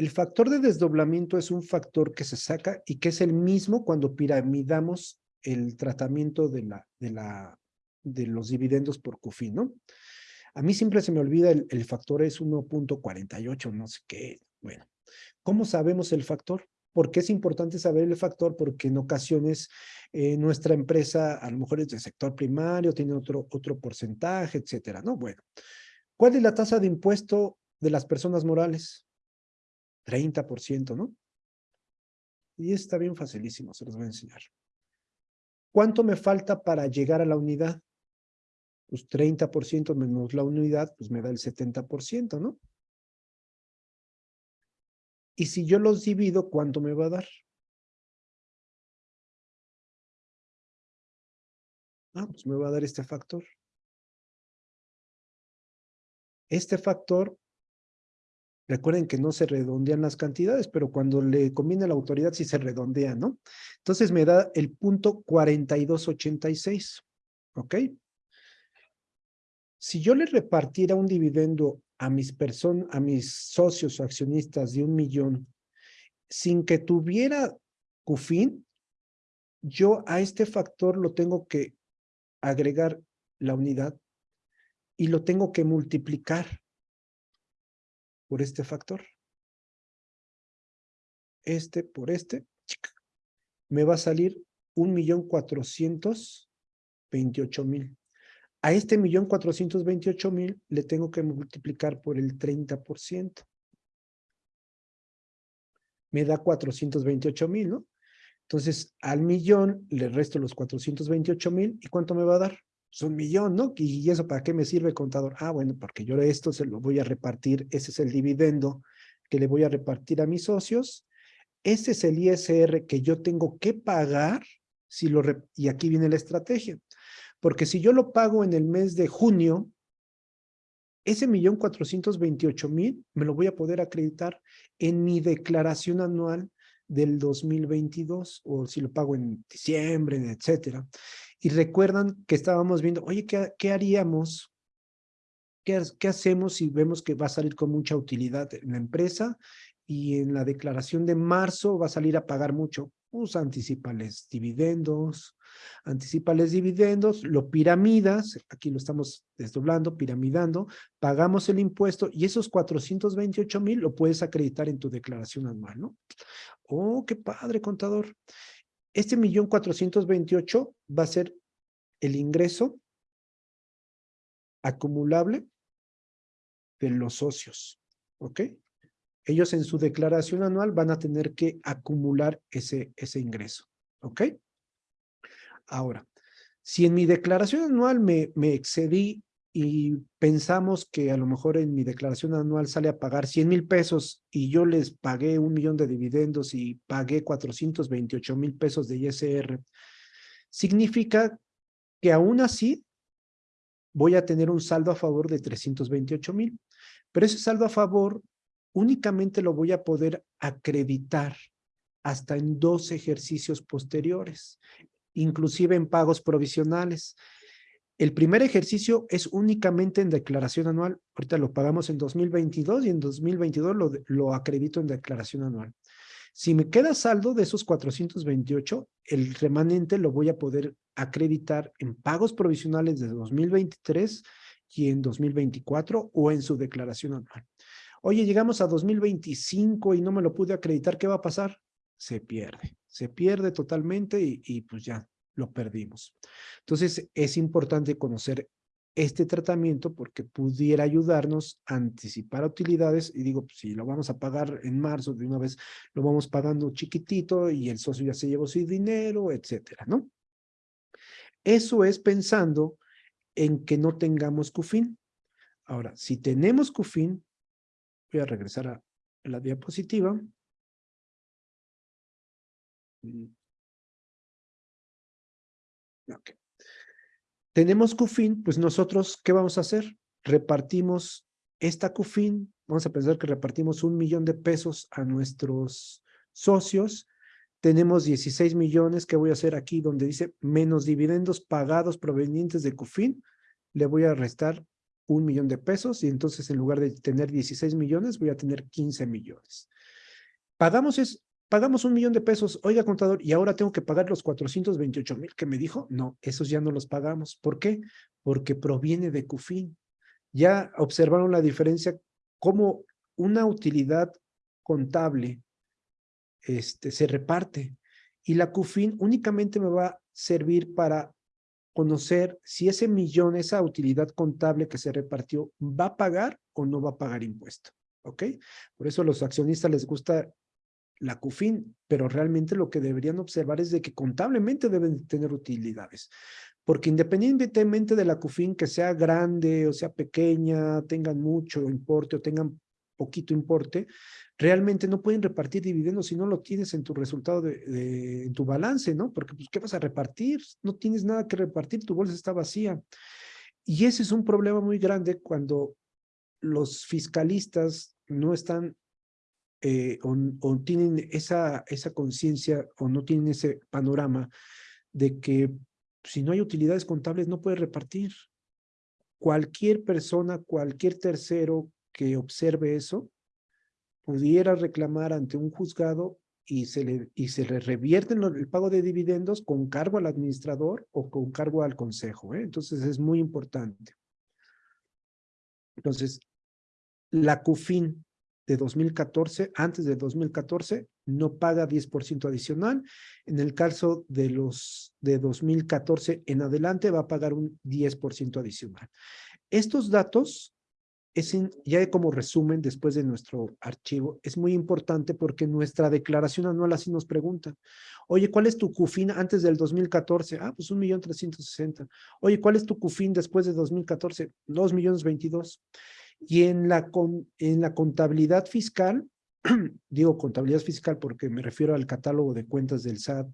El factor de desdoblamiento es un factor que se saca y que es el mismo cuando piramidamos el tratamiento de, la, de, la, de los dividendos por CUFIN, ¿no? A mí siempre se me olvida el, el factor es 1.48, no sé qué. Bueno, ¿cómo sabemos el factor? ¿Por qué es importante saber el factor? Porque en ocasiones eh, nuestra empresa a lo mejor es del sector primario, tiene otro, otro porcentaje, etcétera, ¿no? Bueno, ¿cuál es la tasa de impuesto de las personas morales? 30%, ¿no? Y está bien facilísimo, se los voy a enseñar. ¿Cuánto me falta para llegar a la unidad? Pues 30% menos la unidad, pues me da el 70%, ¿no? Y si yo los divido, ¿cuánto me va a dar? Ah, pues me va a dar este factor. Este factor, recuerden que no se redondean las cantidades, pero cuando le conviene a la autoridad sí se redondea, ¿no? Entonces me da el punto 4286, ¿ok? Si yo le repartiera un dividendo a mis personas, a mis socios o accionistas de un millón, sin que tuviera CUFIN, yo a este factor lo tengo que agregar la unidad y lo tengo que multiplicar por este factor. Este por este, me va a salir un millón cuatrocientos veintiocho mil. A este millón cuatrocientos veintiocho mil le tengo que multiplicar por el 30%. Me da 428 mil, ¿no? Entonces, al millón le resto los 428 mil. ¿Y cuánto me va a dar? Es un millón, ¿no? ¿Y eso para qué me sirve, contador? Ah, bueno, porque yo esto se lo voy a repartir. Ese es el dividendo que le voy a repartir a mis socios. Ese es el ISR que yo tengo que pagar. Si lo y aquí viene la estrategia. Porque si yo lo pago en el mes de junio, ese millón cuatrocientos veintiocho mil me lo voy a poder acreditar en mi declaración anual del 2022 o si lo pago en diciembre, etcétera. Y recuerdan que estábamos viendo, oye, ¿qué, qué haríamos? ¿Qué, ¿Qué hacemos si vemos que va a salir con mucha utilidad en la empresa y en la declaración de marzo va a salir a pagar mucho? Pues anticipales dividendos, anticipales dividendos, lo piramidas, aquí lo estamos desdoblando, piramidando, pagamos el impuesto y esos 428 mil lo puedes acreditar en tu declaración anual, ¿no? Oh, qué padre, contador. Este millón 428 va a ser el ingreso acumulable de los socios, ¿ok? ellos en su declaración anual van a tener que acumular ese, ese ingreso. ¿Ok? Ahora, si en mi declaración anual me, me excedí y pensamos que a lo mejor en mi declaración anual sale a pagar 100 mil pesos y yo les pagué un millón de dividendos y pagué 428 mil pesos de ISR, significa que aún así voy a tener un saldo a favor de 328 mil. Pero ese saldo a favor únicamente lo voy a poder acreditar hasta en dos ejercicios posteriores, inclusive en pagos provisionales. El primer ejercicio es únicamente en declaración anual. Ahorita lo pagamos en 2022 y en 2022 lo, lo acredito en declaración anual. Si me queda saldo de esos 428, el remanente lo voy a poder acreditar en pagos provisionales de 2023 y en 2024 o en su declaración anual. Oye, llegamos a 2025 y no me lo pude acreditar, ¿qué va a pasar? Se pierde, se pierde totalmente y, y pues ya lo perdimos. Entonces, es importante conocer este tratamiento porque pudiera ayudarnos a anticipar utilidades y digo, si lo vamos a pagar en marzo, de una vez lo vamos pagando chiquitito y el socio ya se llevó su dinero, etcétera, ¿no? Eso es pensando en que no tengamos CUFIN. Ahora, si tenemos CUFIN, Voy a regresar a la diapositiva. Tenemos CUFIN, pues nosotros, ¿qué vamos a hacer? Repartimos esta CUFIN, vamos a pensar que repartimos un millón de pesos a nuestros socios, tenemos 16 millones, ¿qué voy a hacer aquí? Donde dice menos dividendos pagados provenientes de CUFIN, le voy a restar un millón de pesos y entonces en lugar de tener 16 millones voy a tener 15 millones. Pagamos, es, pagamos un millón de pesos, oiga contador, y ahora tengo que pagar los 428 mil que me dijo. No, esos ya no los pagamos. ¿Por qué? Porque proviene de CUFIN. Ya observaron la diferencia, cómo una utilidad contable este, se reparte y la CUFIN únicamente me va a servir para conocer si ese millón, esa utilidad contable que se repartió, va a pagar o no va a pagar impuesto. ¿Ok? Por eso a los accionistas les gusta la CUFIN, pero realmente lo que deberían observar es de que contablemente deben tener utilidades. Porque independientemente de la CUFIN, que sea grande o sea pequeña, tengan mucho importe o tengan poquito importe, realmente no pueden repartir dividendos si no lo tienes en tu resultado de, en tu balance, ¿no? Porque pues, ¿qué vas a repartir? No tienes nada que repartir, tu bolsa está vacía. Y ese es un problema muy grande cuando los fiscalistas no están eh, o, tienen esa, esa conciencia o no tienen ese panorama de que si no hay utilidades contables no puede repartir. Cualquier persona, cualquier tercero que observe eso, pudiera reclamar ante un juzgado y se le, y se revierte el pago de dividendos con cargo al administrador o con cargo al consejo. ¿eh? Entonces es muy importante. Entonces, la CUFIN de 2014, antes de 2014, no paga 10% adicional. En el caso de los de 2014 en adelante va a pagar un 10% adicional. Estos datos es ya como resumen después de nuestro archivo, es muy importante porque nuestra declaración anual así nos pregunta. Oye, ¿cuál es tu CUFIN antes del 2014? Ah, pues un millón trescientos sesenta. Oye, ¿cuál es tu CUFIN después de 2014? Dos millones veintidós. Y en la, en la contabilidad fiscal, digo contabilidad fiscal porque me refiero al catálogo de cuentas del SAT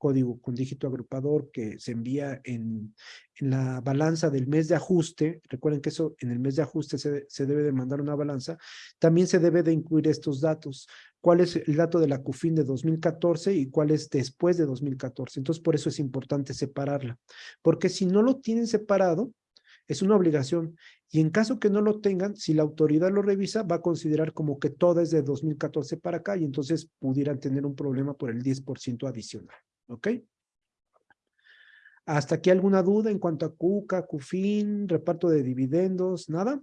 código con dígito agrupador que se envía en, en, la balanza del mes de ajuste, recuerden que eso en el mes de ajuste se, se, debe de mandar una balanza, también se debe de incluir estos datos. ¿Cuál es el dato de la CUFIN de 2014 y cuál es después de 2014? Entonces, por eso es importante separarla, porque si no lo tienen separado, es una obligación. Y en caso que no lo tengan, si la autoridad lo revisa, va a considerar como que todo es de 2014 para acá y entonces pudieran tener un problema por el 10% adicional. ¿Ok? ¿Hasta aquí alguna duda en cuanto a CUCA, CUFIN, reparto de dividendos? ¿Nada?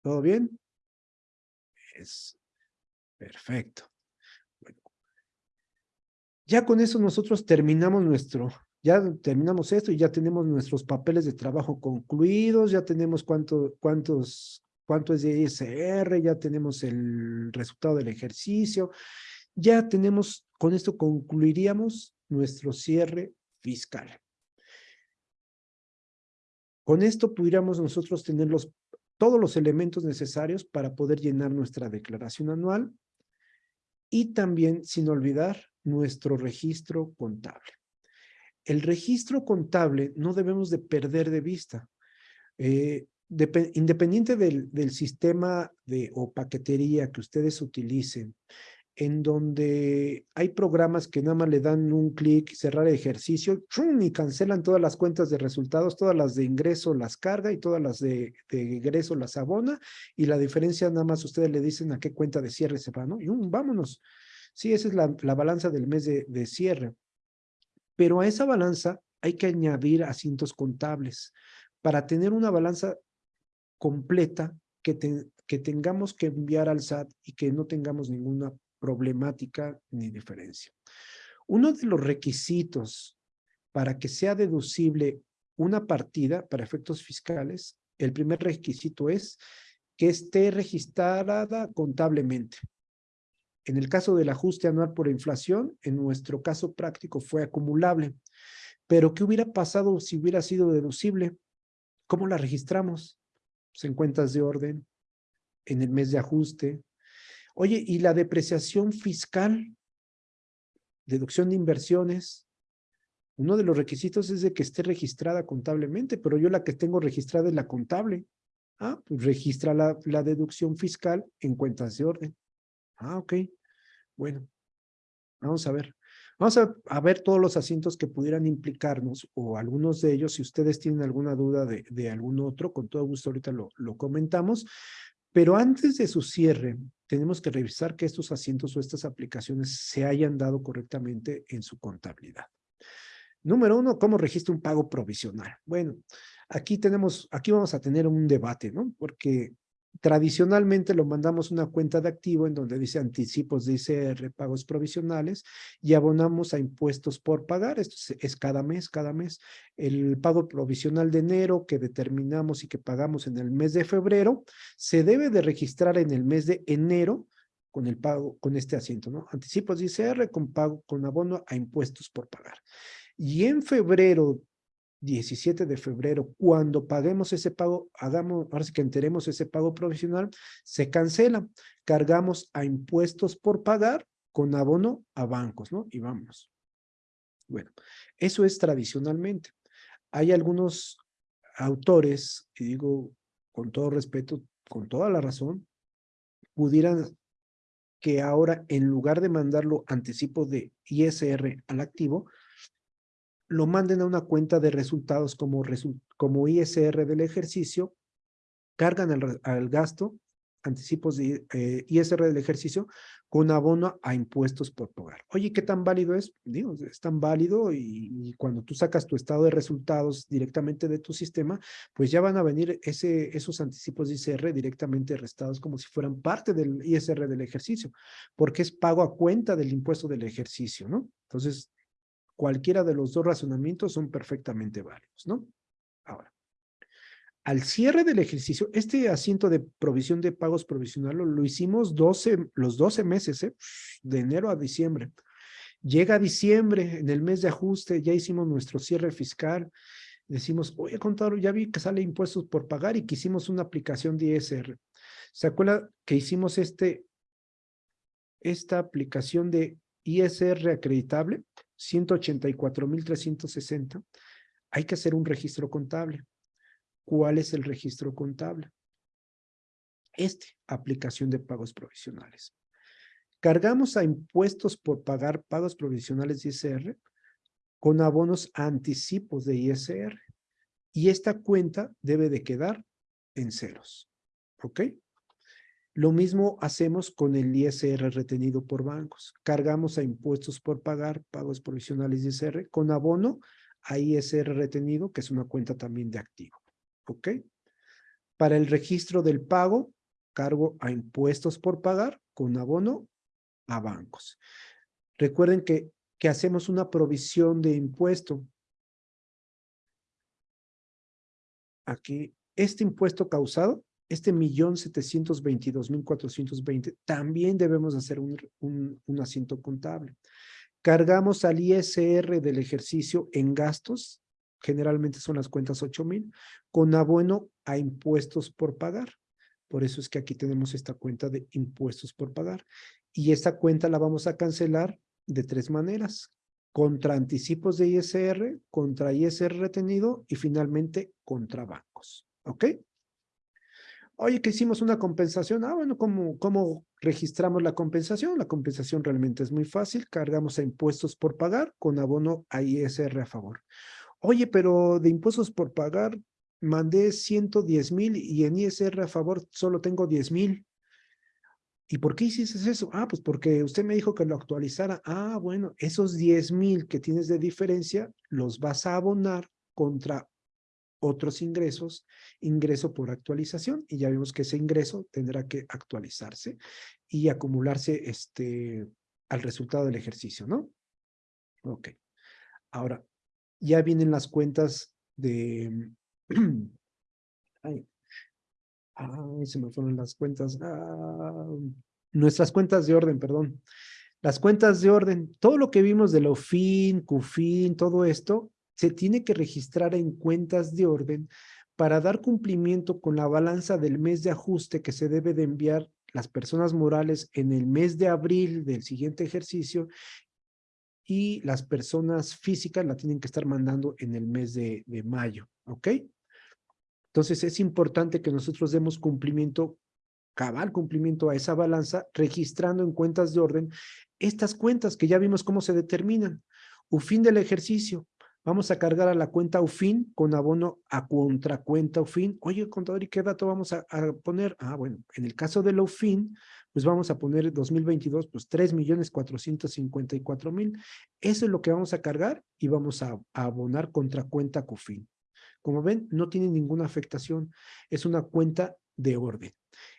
¿Todo bien? Es perfecto. Bueno. Ya con eso nosotros terminamos nuestro, ya terminamos esto y ya tenemos nuestros papeles de trabajo concluidos, ya tenemos cuánto, cuántos, cuánto es de ISR, ya tenemos el resultado del ejercicio, ya tenemos, con esto concluiríamos nuestro cierre fiscal. Con esto pudiéramos nosotros tener los, todos los elementos necesarios para poder llenar nuestra declaración anual y también, sin olvidar, nuestro registro contable. El registro contable no debemos de perder de vista. Eh, independiente del, sistema de, o paquetería que ustedes utilicen, en donde hay programas que nada más le dan un clic, cerrar ejercicio, y cancelan todas las cuentas de resultados, todas las de ingreso las carga y todas las de, de ingreso las abona, y la diferencia nada más ustedes le dicen a qué cuenta de cierre se va, ¿no? Y um, vámonos. Sí, esa es la, la balanza del mes de, de, cierre. Pero a esa balanza hay que añadir asientos contables para tener una balanza completa que, tengamos que enviar al SAT y que no tengamos ninguna problemática ni diferencia. Uno de los requisitos para que sea deducible una partida para efectos fiscales, el primer requisito es que esté registrada contablemente. En el caso del ajuste anual por inflación, en nuestro caso práctico fue acumulable. Pero ¿qué hubiera pasado si hubiera sido deducible? ¿Cómo la registramos? Pues en cuentas de orden, en el mes de ajuste, Oye, ¿y la depreciación fiscal? Deducción de inversiones. Uno de los requisitos es de que esté registrada contablemente, pero yo la que tengo registrada es la contable. Ah, pues registra la, la deducción fiscal en cuentas de orden. Ah, ok. Bueno, vamos a ver. Vamos a, ver todos los asientos que pudieran implicarnos o algunos de ellos. Si ustedes tienen alguna duda de, de algún otro, con todo gusto ahorita lo, lo comentamos. Pero antes de su cierre, tenemos que revisar que estos asientos o estas aplicaciones se hayan dado correctamente en su contabilidad. Número uno, ¿cómo registra un pago provisional? Bueno, aquí tenemos, aquí vamos a tener un debate, ¿no? Porque tradicionalmente lo mandamos una cuenta de activo en donde dice anticipos de ICR, pagos provisionales y abonamos a impuestos por pagar. Esto es, cada mes, cada mes. El pago provisional de enero que determinamos y que pagamos en el mes de febrero se debe de registrar en el mes de enero con el pago, con este asiento, ¿no? Anticipos de ICR con pago, con abono a impuestos por pagar. Y en febrero 17 de febrero, cuando paguemos ese pago, hagamos, ahora sí que enteremos ese pago provisional, se cancela, cargamos a impuestos por pagar con abono a bancos, ¿no? Y vamos. Bueno, eso es tradicionalmente. Hay algunos autores, y digo con todo respeto, con toda la razón, pudieran que ahora en lugar de mandarlo anticipo de ISR al activo, lo manden a una cuenta de resultados como, como ISR del ejercicio, cargan al, gasto, anticipos de eh, ISR del ejercicio, con abono a impuestos por pagar. Oye, ¿qué tan válido es? Digo, es tan válido y, cuando tú sacas tu estado de resultados directamente de tu sistema, pues ya van a venir ese, esos anticipos de ISR directamente restados como si fueran parte del ISR del ejercicio, porque es pago a cuenta del impuesto del ejercicio, ¿no? Entonces, Cualquiera de los dos razonamientos son perfectamente válidos, ¿no? Ahora, al cierre del ejercicio, este asiento de provisión de pagos provisional lo, hicimos 12, los 12 meses, ¿eh? de enero a diciembre. Llega diciembre, en el mes de ajuste, ya hicimos nuestro cierre fiscal. Decimos, oye, contador, ya vi que sale impuestos por pagar y que hicimos una aplicación de ISR. ¿Se acuerda que hicimos este, esta aplicación de ISR acreditable? 184.360, hay que hacer un registro contable. ¿Cuál es el registro contable? Este, aplicación de pagos provisionales. Cargamos a impuestos por pagar pagos provisionales de ISR con abonos anticipos de ISR. Y esta cuenta debe de quedar en ceros. ¿Ok? Lo mismo hacemos con el ISR retenido por bancos. Cargamos a impuestos por pagar, pagos provisionales de ISR, con abono a ISR retenido, que es una cuenta también de activo. ¿Ok? Para el registro del pago, cargo a impuestos por pagar, con abono a bancos. Recuerden que, que hacemos una provisión de impuesto. Aquí, este impuesto causado este millón setecientos veintidós mil cuatrocientos veinte, también debemos hacer un, un, asiento contable. Cargamos al ISR del ejercicio en gastos, generalmente son las cuentas ocho mil, con abono a impuestos por pagar. Por eso es que aquí tenemos esta cuenta de impuestos por pagar. Y esta cuenta la vamos a cancelar de tres maneras. Contra anticipos de ISR, contra ISR retenido y finalmente contra bancos. ¿Ok? Oye, que hicimos una compensación. Ah, bueno, ¿cómo, ¿cómo registramos la compensación? La compensación realmente es muy fácil. Cargamos a impuestos por pagar con abono a ISR a favor. Oye, pero de impuestos por pagar mandé 110 mil y en ISR a favor solo tengo 10 mil. ¿Y por qué hiciste eso? Ah, pues porque usted me dijo que lo actualizara. Ah, bueno, esos 10 mil que tienes de diferencia los vas a abonar contra otros ingresos, ingreso por actualización, y ya vimos que ese ingreso tendrá que actualizarse y acumularse este, al resultado del ejercicio, ¿no? Ok. Ahora, ya vienen las cuentas de... ay, se me fueron las cuentas. Ah, nuestras cuentas de orden, perdón. Las cuentas de orden, todo lo que vimos de lo fin, CUFIN, todo esto, se tiene que registrar en cuentas de orden para dar cumplimiento con la balanza del mes de ajuste que se debe de enviar las personas morales en el mes de abril del siguiente ejercicio y las personas físicas la tienen que estar mandando en el mes de, mayo, ¿ok? Entonces es importante que nosotros demos cumplimiento cabal cumplimiento a esa balanza, registrando en cuentas de orden estas cuentas que ya vimos cómo se determinan. UFIN del ejercicio, vamos a cargar a la cuenta UFIN con abono a contracuenta UFIN. Oye, contador, ¿y qué dato vamos a, poner? Ah, bueno, en el caso de la UFIN, pues vamos a poner 2022, pues 3 millones 454 mil. Eso es lo que vamos a cargar y vamos a, a abonar contra cuenta CUFIN. Como ven, no tiene ninguna afectación. Es una cuenta de orden.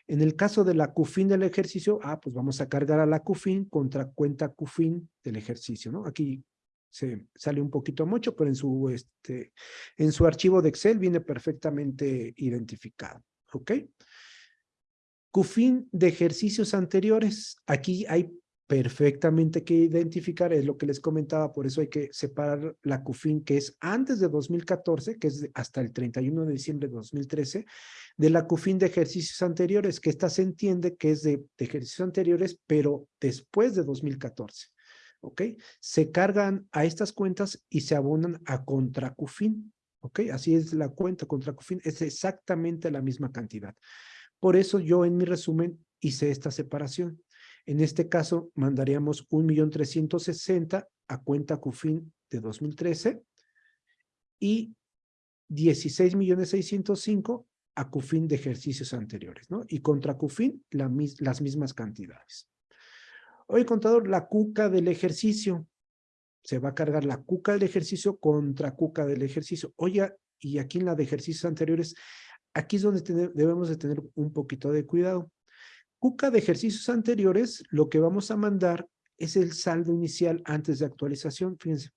En el caso de la CUFIN del ejercicio, ah, pues vamos a cargar a la CUFIN contra cuenta CUFIN del ejercicio, ¿no? Aquí se sale un poquito mucho, pero en su, este, en su archivo de Excel viene perfectamente identificado, ¿ok? CUFIN de ejercicios anteriores. Aquí hay perfectamente que identificar, es lo que les comentaba, por eso hay que separar la CUFIN que es antes de 2014, que es hasta el 31 de diciembre de 2013, de la CUFIN de ejercicios anteriores, que esta se entiende que es de, de ejercicios anteriores, pero después de 2014. ¿Ok? Se cargan a estas cuentas y se abonan a contra CUFIN. ¿Ok? Así es la cuenta contra CUFIN, es exactamente la misma cantidad. Por eso yo en mi resumen hice esta separación. En este caso, mandaríamos 1.360.000 a cuenta CUFIN de 2013 y 16.605.000 a CUFIN de ejercicios anteriores, ¿no? Y contra CUFIN las mismas cantidades. Hoy, contador, la cuca del ejercicio. Se va a cargar la cuca del ejercicio contra cuca del ejercicio. Oye, y aquí en la de ejercicios anteriores, aquí es donde debemos de tener un poquito de cuidado. Cuca de ejercicios anteriores, lo que vamos a mandar es el saldo inicial antes de actualización. Fíjense,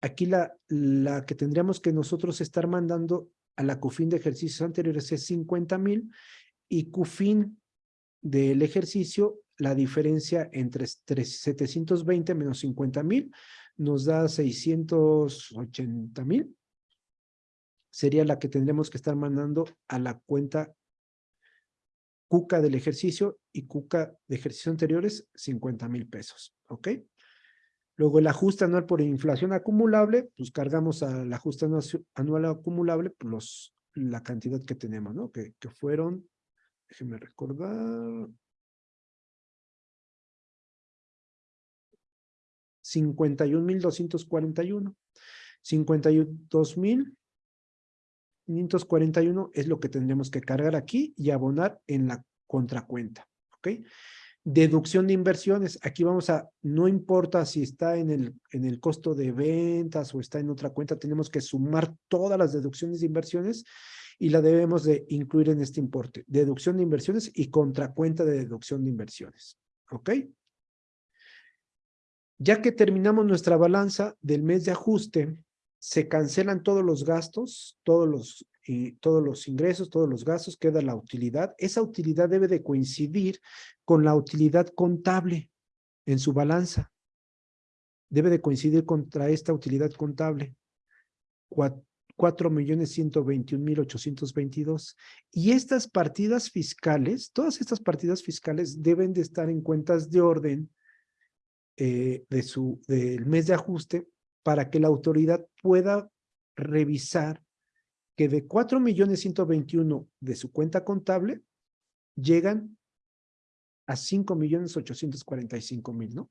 aquí la, la que tendríamos que nosotros estar mandando a la CUFIN de ejercicios anteriores es 50 mil y CUFIN del ejercicio, la diferencia entre 720 menos 50 mil nos da 680 mil. Sería la que tendremos que estar mandando a la cuenta cuca del ejercicio y cuca de ejercicios anteriores, 50 mil pesos, ¿ok? Luego el ajuste anual por inflación acumulable, pues cargamos al ajuste anual acumulable por los, la cantidad que tenemos, ¿no? Que, que fueron, déjenme recordar, 51.241. 52.000 541 es lo que tendremos que cargar aquí y abonar en la contracuenta. Deducción de inversiones, aquí vamos a, no importa si está en el, en el costo de ventas o está en otra cuenta, tenemos que sumar todas las deducciones de inversiones y la debemos de incluir en este importe. Deducción de inversiones y contracuenta de deducción de inversiones, ¿ok? Ya que terminamos nuestra balanza del mes de ajuste, se cancelan todos los gastos, todos los, y todos los ingresos, todos los gastos, queda la utilidad. Esa utilidad debe de coincidir con la utilidad contable en su balanza. Debe de coincidir contra esta utilidad contable. Cuatro millones ciento veintiún mil ochocientos veintidós. Y estas partidas fiscales, todas estas partidas fiscales deben de estar en cuentas de orden eh, de su, del mes de ajuste para que la autoridad pueda revisar que de 4 millones 121 de su cuenta contable llegan a 5 millones 845 mil, ¿no?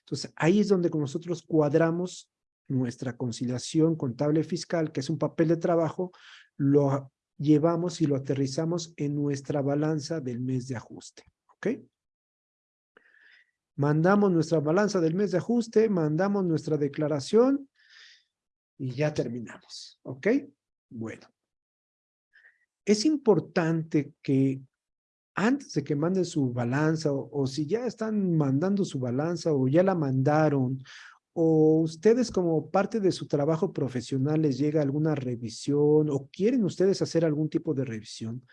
Entonces, ahí es donde nosotros cuadramos nuestra conciliación contable fiscal, que es un papel de trabajo, lo llevamos y lo aterrizamos en nuestra balanza del mes de ajuste, ¿ok? Mandamos nuestra balanza del mes de ajuste, mandamos nuestra declaración y ya terminamos, ¿ok? Bueno. Es importante que antes de que manden su balanza o, o, si ya están mandando su balanza o ya la mandaron o ustedes como parte de su trabajo profesional les llega alguna revisión o quieren ustedes hacer algún tipo de revisión,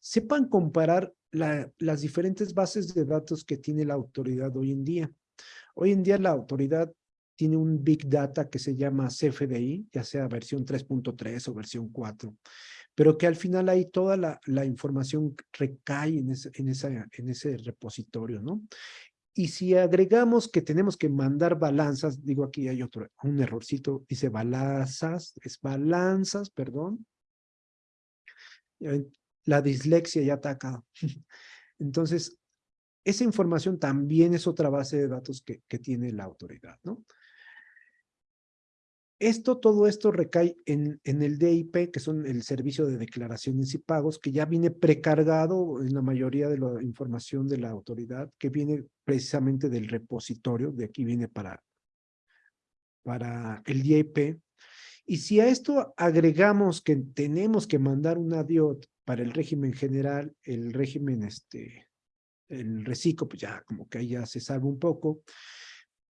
sepan comparar las diferentes bases de datos que tiene la autoridad hoy en día. Hoy en día la autoridad tiene un Big Data que se llama CFDI, ya sea versión 3.3 o versión 4, pero que al final ahí toda la, la información recae en ese, en, esa, en ese repositorio, ¿no? Y si agregamos que tenemos que mandar balanzas, digo aquí hay otro, un errorcito, dice balanzas, es balanzas, perdón la dislexia ya ataca. Entonces, esa información también es otra base de datos que, que tiene la autoridad, ¿no? Esto, todo esto recae en, en el DIP, que son el Servicio de Declaraciones y Pagos, que ya viene precargado en la mayoría de la información de la autoridad, que viene precisamente del repositorio, de aquí viene para, para el DIP. Y si a esto agregamos que tenemos que mandar una DIOT para el régimen general, el régimen, este, el reciclo, pues ya como que ahí ya se salva un poco.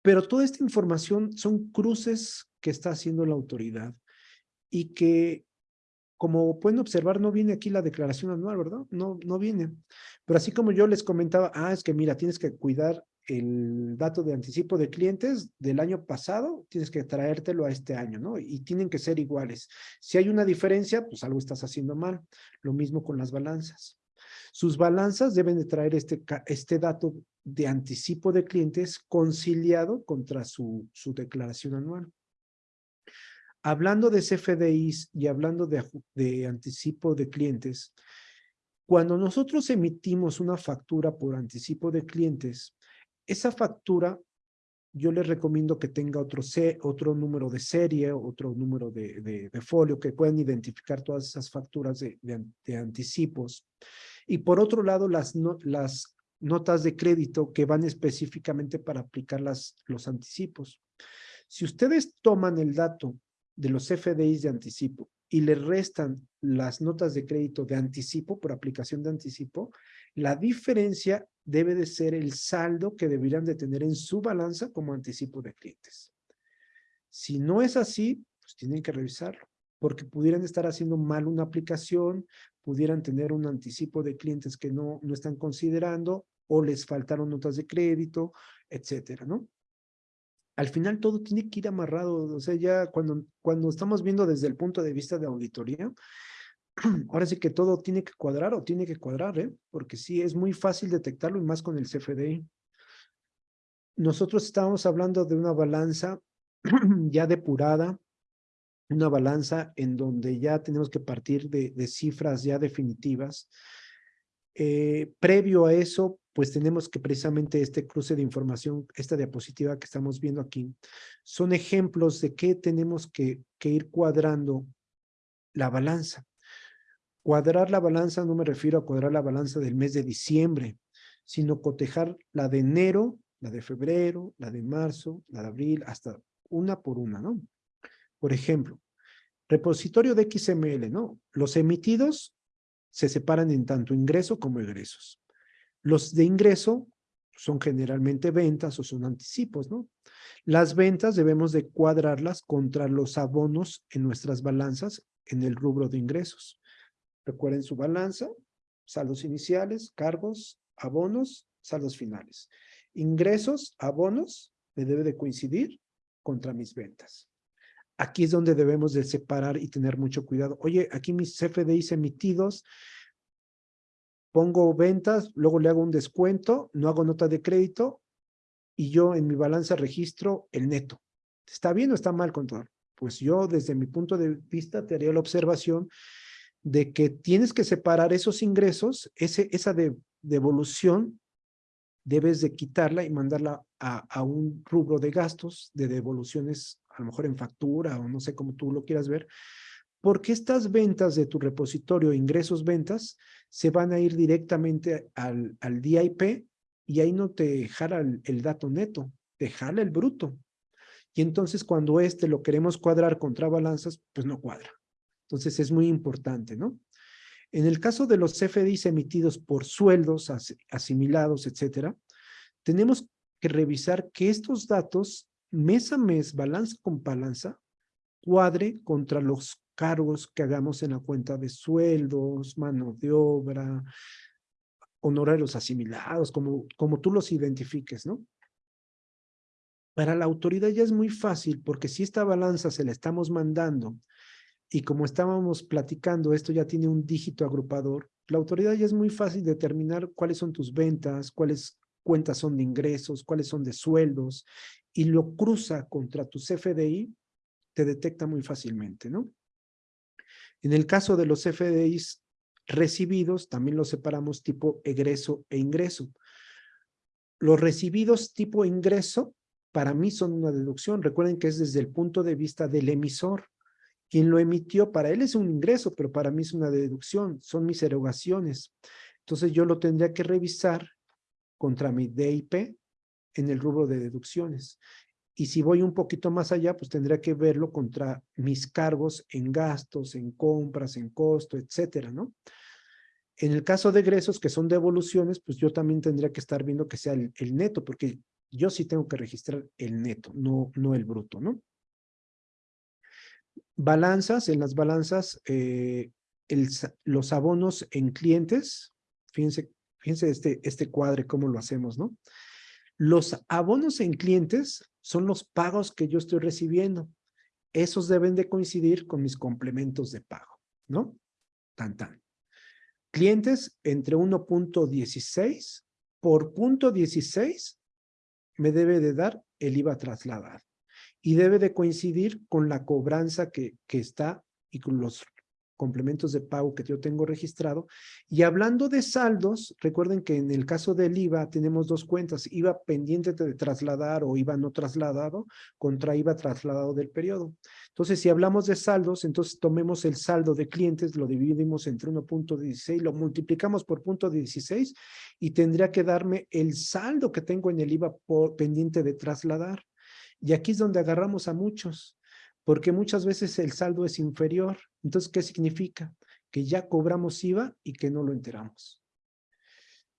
Pero toda esta información son cruces que está haciendo la autoridad y que, como pueden observar, no viene aquí la declaración anual, ¿verdad? No, no viene. Pero así como yo les comentaba, ah, es que mira, tienes que cuidar el dato de anticipo de clientes del año pasado, tienes que traértelo a este año, ¿no? Y tienen que ser iguales. Si hay una diferencia, pues algo estás haciendo mal. Lo mismo con las balanzas. Sus balanzas deben de traer este, este dato de anticipo de clientes conciliado contra su, su declaración anual. Hablando de CFDIs y hablando de, de anticipo de clientes, cuando nosotros emitimos una factura por anticipo de clientes, esa factura yo les recomiendo que tenga otro, C, otro número de serie, otro número de, de, folio, que puedan identificar todas esas facturas de, de, anticipos. Y por otro lado, las, las notas de crédito que van específicamente para aplicar las, los anticipos. Si ustedes toman el dato de los FDIs de anticipo y le restan las notas de crédito de anticipo por aplicación de anticipo, la diferencia debe de ser el saldo que deberían de tener en su balanza como anticipo de clientes. Si no es así, pues tienen que revisarlo, porque pudieran estar haciendo mal una aplicación, pudieran tener un anticipo de clientes que no, no están considerando, o les faltaron notas de crédito, etcétera, ¿no? al final todo tiene que ir amarrado, o sea, ya cuando, cuando estamos viendo desde el punto de vista de auditoría, ahora sí que todo tiene que cuadrar o tiene que cuadrar, ¿eh? porque sí, es muy fácil detectarlo y más con el CFDI. Nosotros estábamos hablando de una balanza ya depurada, una balanza en donde ya tenemos que partir de, cifras ya definitivas. Eh, previo a eso, pues tenemos que precisamente este cruce de información, esta diapositiva que estamos viendo aquí, son ejemplos de qué tenemos que ir cuadrando la balanza. Cuadrar la balanza no me refiero a cuadrar la balanza del mes de diciembre, sino cotejar la de enero, la de febrero, la de marzo, la de abril, hasta una por una, ¿no? Por ejemplo, repositorio de XML, ¿no? Los emitidos se separan en tanto ingreso como egresos. Los de ingreso son generalmente ventas o son anticipos, ¿no? Las ventas debemos de cuadrarlas contra los abonos en nuestras balanzas en el rubro de ingresos. Recuerden su balanza, saldos iniciales, cargos, abonos, saldos finales. Ingresos, abonos, me debe de coincidir contra mis ventas. Aquí es donde debemos de separar y tener mucho cuidado. Oye, aquí mis CFDIs emitidos pongo ventas, luego le hago un descuento, no hago nota de crédito y yo en mi balanza registro el neto. ¿Está bien o está mal, contador? Pues yo desde mi punto de vista te haría la observación de que tienes que separar esos ingresos, ese, esa devolución, debes de quitarla y mandarla a, a un rubro de gastos, de devoluciones, a lo mejor en factura o no sé cómo tú lo quieras ver, porque estas ventas de tu repositorio, ingresos ventas, se van a ir directamente al, al DIP y ahí no te jala el, dato neto, te jala el bruto. Y entonces cuando este lo queremos cuadrar contra balanzas, pues no cuadra. Entonces es muy importante, ¿no? En el caso de los CFDIs emitidos por sueldos asimilados, etcétera, tenemos que revisar que estos datos mes a mes, balanza con balanza, cuadre contra los cargos que hagamos en la cuenta de sueldos, mano de obra, honorarios asimilados, como, como tú los identifiques, ¿no? Para la autoridad ya es muy fácil, porque si esta balanza se la estamos mandando y como estábamos platicando, esto ya tiene un dígito agrupador, la autoridad ya es muy fácil determinar cuáles son tus ventas, cuáles cuentas son de ingresos, cuáles son de sueldos, y lo cruza contra tu CFDI, te detecta muy fácilmente, ¿no? En el caso de los FDIs recibidos también los separamos tipo egreso e ingreso. Los recibidos tipo ingreso para mí son una deducción. Recuerden que es desde el punto de vista del emisor. Quien lo emitió, para él es un ingreso, pero para mí es una deducción, son mis erogaciones. Entonces yo lo tendría que revisar contra mi DIP en el rubro de deducciones. Y si voy un poquito más allá, pues tendría que verlo contra mis cargos en gastos, en compras, en costo, etcétera, ¿no? En el caso de egresos, que son devoluciones, pues yo también tendría que estar viendo que sea el, el neto, porque yo sí tengo que registrar el neto, no, no el bruto, ¿no? Balanzas, en las balanzas, eh, los abonos en clientes, fíjense, fíjense este, este cuadre, cómo lo hacemos, ¿no? Los abonos en clientes son los pagos que yo estoy recibiendo. Esos deben de coincidir con mis complementos de pago, ¿no? Tan, tan. Clientes entre 1.16 por punto 16 me debe de dar el IVA trasladado y debe de coincidir con la cobranza que, que está y con los complementos de pago que yo tengo registrado. Y hablando de saldos, recuerden que en el caso del IVA tenemos dos cuentas, IVA pendiente de trasladar o IVA no trasladado contra IVA trasladado del periodo. Entonces, si hablamos de saldos, entonces tomemos el saldo de clientes, lo dividimos entre 1.16, lo multiplicamos por punto 16 y tendría que darme el saldo que tengo en el IVA por, pendiente de trasladar. Y aquí es donde agarramos a muchos porque muchas veces el saldo es inferior. Entonces, ¿qué significa? Que ya cobramos IVA y que no lo enteramos.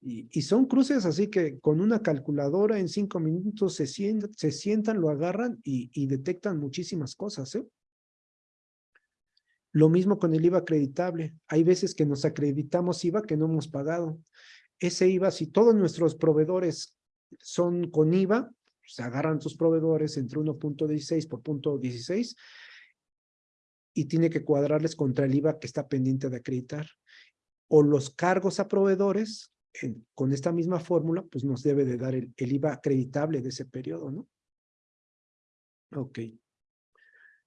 Y, son cruces así que con una calculadora en cinco minutos se, se sientan, lo agarran y, detectan muchísimas cosas. ¿eh? Lo mismo con el IVA acreditable. Hay veces que nos acreditamos IVA que no hemos pagado. Ese IVA, si todos nuestros proveedores son con IVA, se agarran tus proveedores entre 1.16 por punto 16 y tiene que cuadrarles contra el IVA que está pendiente de acreditar. O los cargos a proveedores, con esta misma fórmula, pues nos debe de dar el, IVA acreditable de ese periodo, ¿no? Ok.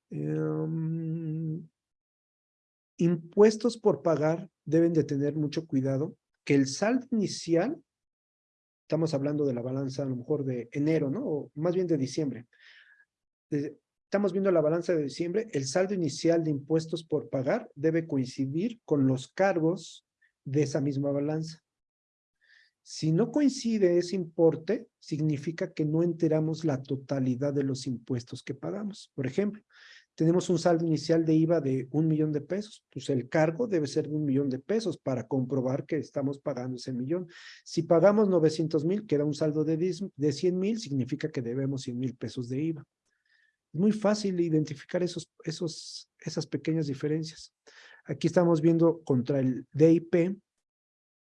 Em, impuestos por pagar deben de tener mucho cuidado que el saldo inicial estamos hablando de la balanza a lo mejor de enero, ¿no? O más bien de diciembre. estamos viendo la balanza de diciembre, el saldo inicial de impuestos por pagar debe coincidir con los cargos de esa misma balanza. Si no coincide ese importe, significa que no enteramos la totalidad de los impuestos que pagamos. Por ejemplo, tenemos un saldo inicial de IVA de un millón de pesos, pues el cargo debe ser de un millón de pesos para comprobar que estamos pagando ese millón. Si pagamos 900 mil, queda un saldo de, de 100 mil, significa que debemos 100 mil pesos de IVA. Es muy fácil identificar esos, esos, esas pequeñas diferencias. Aquí estamos viendo contra el DIP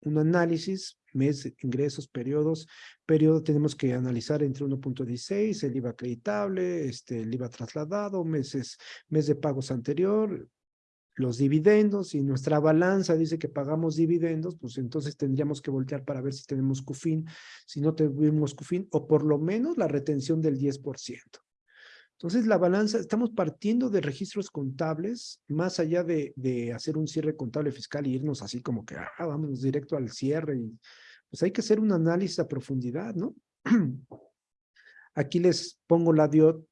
un análisis mes, ingresos, periodos. Periodo tenemos que analizar entre 1.16, el IVA acreditable, este, el IVA trasladado, meses, mes de pagos anterior, los dividendos y nuestra balanza dice que pagamos dividendos, pues entonces tendríamos que voltear para ver si tenemos CUFIN, si no tenemos CUFIN, o por lo menos la retención del 10%. Entonces, la balanza, estamos partiendo de registros contables, más allá de, hacer un cierre contable fiscal y irnos así como que, ah, vámonos directo al cierre. Y, pues hay que hacer un análisis a profundidad, ¿no? Aquí les pongo la DIOT,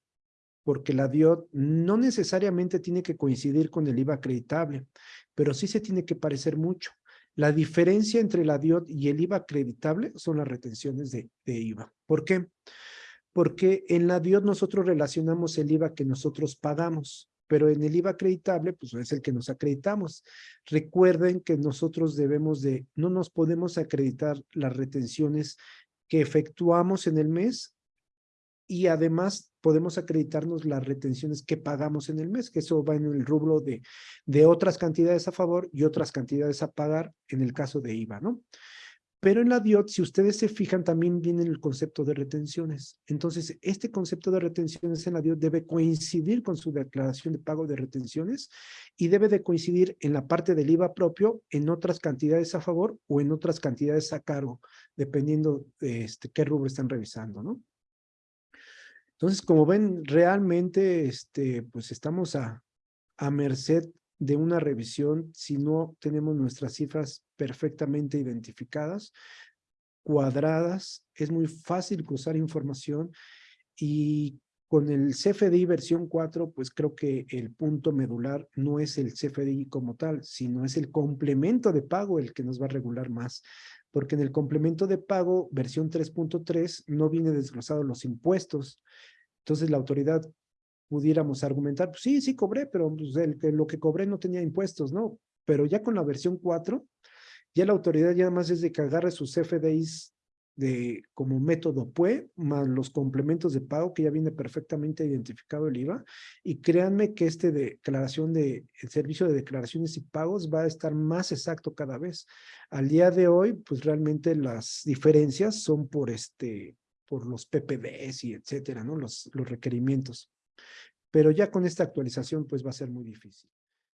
porque la DIOT no necesariamente tiene que coincidir con el IVA acreditable, pero sí se tiene que parecer mucho. La diferencia entre la DIOT y el IVA acreditable son las retenciones de, de IVA. ¿Por qué? porque en la DIOT nosotros relacionamos el IVA que nosotros pagamos, pero en el IVA acreditable, pues es el que nos acreditamos. Recuerden que nosotros debemos de, no nos podemos acreditar las retenciones que efectuamos en el mes y además podemos acreditarnos las retenciones que pagamos en el mes, que eso va en el rubro de, de otras cantidades a favor y otras cantidades a pagar en el caso de IVA, ¿no? Pero en la DIOT, si ustedes se fijan, también viene el concepto de retenciones. Entonces, este concepto de retenciones en la DIOT debe coincidir con su declaración de pago de retenciones y debe de coincidir en la parte del IVA propio en otras cantidades a favor o en otras cantidades a cargo, dependiendo de este, qué rubro están revisando, ¿no? Entonces, como ven, realmente este, pues estamos a, a merced de una revisión si no tenemos nuestras cifras perfectamente identificadas, cuadradas, es muy fácil cruzar información y con el CFDI versión 4, pues creo que el punto medular no es el CFDI como tal, sino es el complemento de pago el que nos va a regular más. Porque en el complemento de pago, versión 3.3, no viene desglosado los impuestos. Entonces la autoridad pudiéramos argumentar, pues sí, sí cobré, pero pues, el, lo que cobré no tenía impuestos, ¿no? Pero ya con la versión 4, ya la autoridad ya más es de que agarre sus CFDIs de, como método PUE, más los complementos de pago que ya viene perfectamente identificado el IVA. Y créanme que este declaración de, el servicio de declaraciones y pagos va a estar más exacto cada vez. Al día de hoy, pues realmente las diferencias son por este, por los PPDs y etcétera, ¿no? Los, los requerimientos. Pero ya con esta actualización, pues va a ser muy difícil.